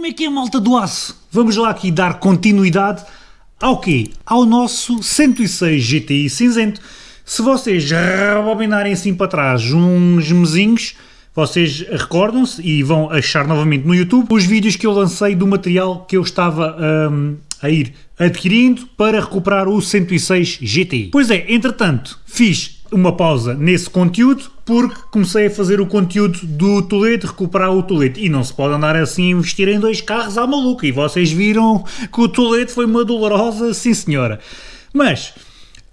Como é que é, malta do aço? Vamos lá aqui dar continuidade ao quê? Ao nosso 106 GTI cinzento. Se vocês rebobinarem assim para trás uns mesinhos, vocês recordam-se e vão achar novamente no YouTube os vídeos que eu lancei do material que eu estava um, a ir adquirindo para recuperar o 106 GTI. Pois é, entretanto, fiz uma pausa nesse conteúdo porque comecei a fazer o conteúdo do Toledo, recuperar o Toledo. E não se pode andar assim a investir em dois carros à maluca. E vocês viram que o Toledo foi uma dolorosa, sim senhora. Mas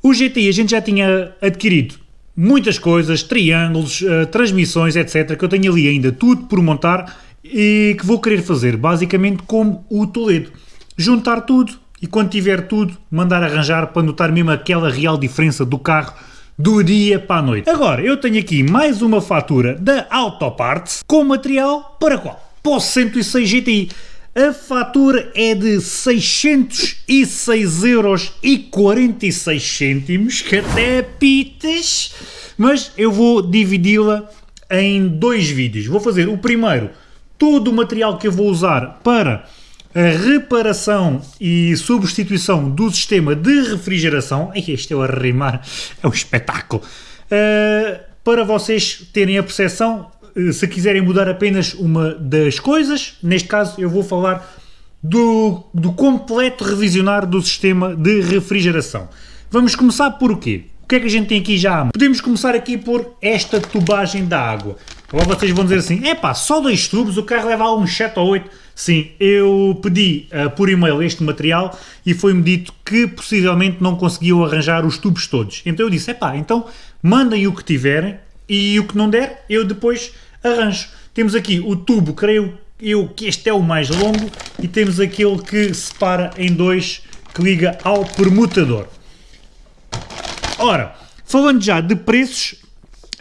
o GTI a gente já tinha adquirido muitas coisas, triângulos, uh, transmissões, etc. Que eu tenho ali ainda tudo por montar e que vou querer fazer basicamente como o Toledo. Juntar tudo e quando tiver tudo, mandar arranjar para notar mesmo aquela real diferença do carro do dia para a noite. Agora, eu tenho aqui mais uma fatura da Autoparts com material para qual? Para o 106 GTI. A fatura é de 606 euros e 46 cêntimos, que até pitas, mas eu vou dividi-la em dois vídeos. Vou fazer o primeiro, todo o material que eu vou usar para a reparação e substituição do sistema de refrigeração, este é o arrimar, é um espetáculo, uh, para vocês terem a percepção, uh, se quiserem mudar apenas uma das coisas, neste caso eu vou falar do, do completo revisionar do sistema de refrigeração. Vamos começar por quê? O que é que a gente tem aqui já? Podemos começar aqui por esta tubagem da água. Agora vocês vão dizer assim, é pá, só dois tubos, o carro leva uns 7 ou 8 Sim, eu pedi uh, por e-mail este material e foi-me dito que possivelmente não conseguiam arranjar os tubos todos. Então eu disse, epá, então mandem o que tiverem e o que não der eu depois arranjo. Temos aqui o tubo, creio eu que este é o mais longo e temos aquele que separa em dois que liga ao permutador. Ora, falando já de preços,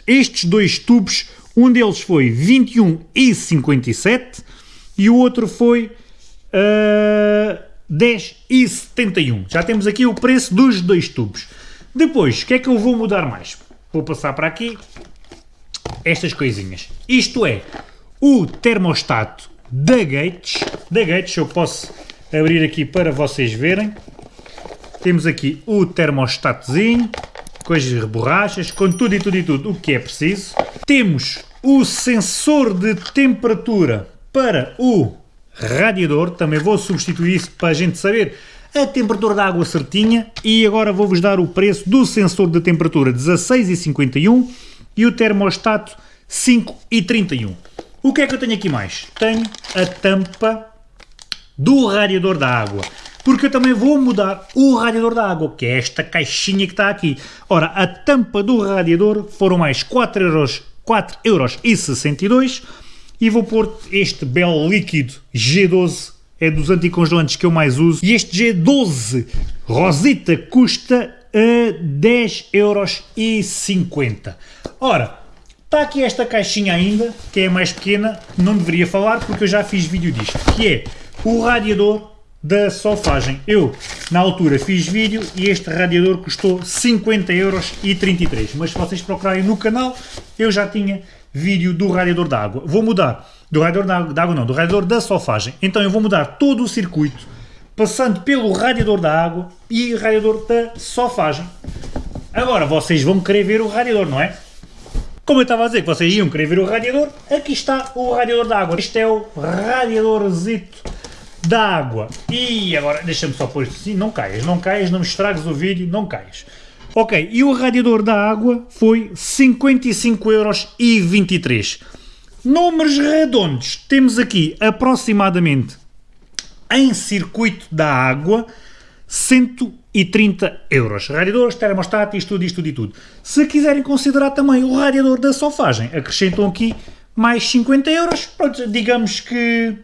estes dois tubos, um deles foi 21,57 e o outro foi uh, 10,71. Já temos aqui o preço dos dois tubos. Depois, o que é que eu vou mudar mais? Vou passar para aqui estas coisinhas. Isto é o termostato da Gates. Da Gates, eu posso abrir aqui para vocês verem. Temos aqui o termostatozinho, com as borrachas, com tudo e tudo e tudo o que é preciso. Temos o sensor de temperatura para o radiador, também vou substituir isso para a gente saber a temperatura da água certinha e agora vou-vos dar o preço do sensor de temperatura 16,51 e o termostato 5,31. O que é que eu tenho aqui mais? Tenho a tampa do radiador da água, porque eu também vou mudar o radiador da água, que é esta caixinha que está aqui. Ora, a tampa do radiador foram mais 4 euros, 4 euros e 62 e vou pôr este belo líquido G12, é dos anticongelantes que eu mais uso, e este G12 Rosita custa a 10 euros e 50. Ora, está aqui esta caixinha ainda, que é mais pequena, não deveria falar porque eu já fiz vídeo disto, que é o radiador da sofagem. Eu, na altura, fiz vídeo e este radiador custou 50 euros e 33, mas se vocês procurarem no canal, eu já tinha vídeo do radiador da água. Vou mudar, do radiador da água não, do radiador da sofagem. Então eu vou mudar todo o circuito, passando pelo radiador da água e radiador da sofagem. Agora vocês vão querer ver o radiador, não é? Como eu estava a dizer que vocês iam querer ver o radiador, aqui está o radiador da água. Este é o radiadorzito da água. E agora, deixa-me só pôr isto assim, não caias, não caias, não me estragues o vídeo, não caias. Ok, e o radiador da água foi 55,23€. Números redondos, temos aqui aproximadamente em circuito da água 130 euros. Radiadores, termostato, isto tudo, isto tudo e tudo. Se quiserem considerar também o radiador da sofagem, acrescentam aqui mais 50 euros. Pronto, digamos que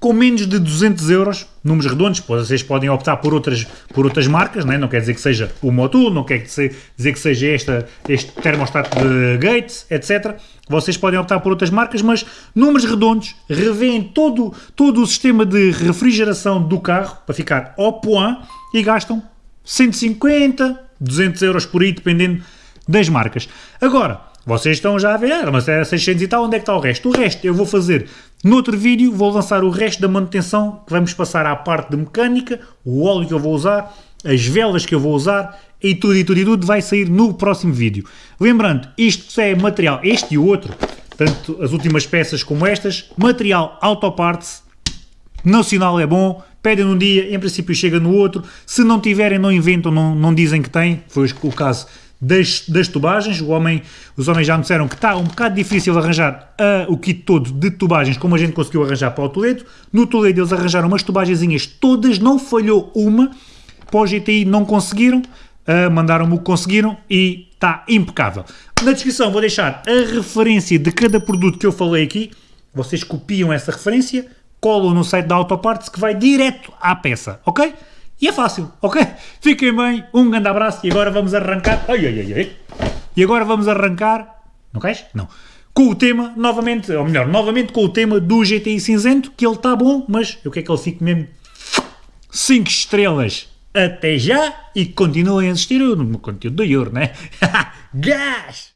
com menos de 200 euros, números redondos, vocês podem optar por outras, por outras marcas, não, é? não quer dizer que seja o Motul, não quer dizer que seja esta, este termostato de Gates, etc. Vocês podem optar por outras marcas, mas números redondos, revêem todo, todo o sistema de refrigeração do carro para ficar ao point e gastam 150, 200 euros por aí, dependendo das marcas. Agora, vocês estão já a ver, ah, mas era 600 e tal, onde é que está o resto? O resto eu vou fazer No outro vídeo vou lançar o resto da manutenção, que vamos passar à parte de mecânica, o óleo que eu vou usar, as velas que eu vou usar, e tudo e tudo e tudo vai sair no próximo vídeo. Lembrando, isto é material, este e o outro, tanto as últimas peças como estas, material Autoparts, nacional é bom, pedem num dia, em princípio chega no outro, se não tiverem não inventam, não, não dizem que têm, foi o caso das, das tubagens, homem, os homens já me disseram que está um bocado difícil arranjar uh, o kit todo de tubagens como a gente conseguiu arranjar para o Toledo, no Toledo eles arranjaram umas tubagenzinhas todas, não falhou uma, para o GTI não conseguiram, uh, mandaram-me o que conseguiram e está impecável. Na descrição vou deixar a referência de cada produto que eu falei aqui, vocês copiam essa referência, colam no site da Autoparts que vai direto à peça, ok? E é fácil, ok? Fiquem bem, um grande abraço e agora vamos arrancar. Ai, ai, ai, ai. E agora vamos arrancar. Não queres? Não. Com o tema, novamente, ou melhor, novamente com o tema do GTI cinzento, que ele está bom, mas eu quero que ele fique mesmo 5 estrelas. Até já e continuem a assistir no conteúdo do Euro, né? Gás!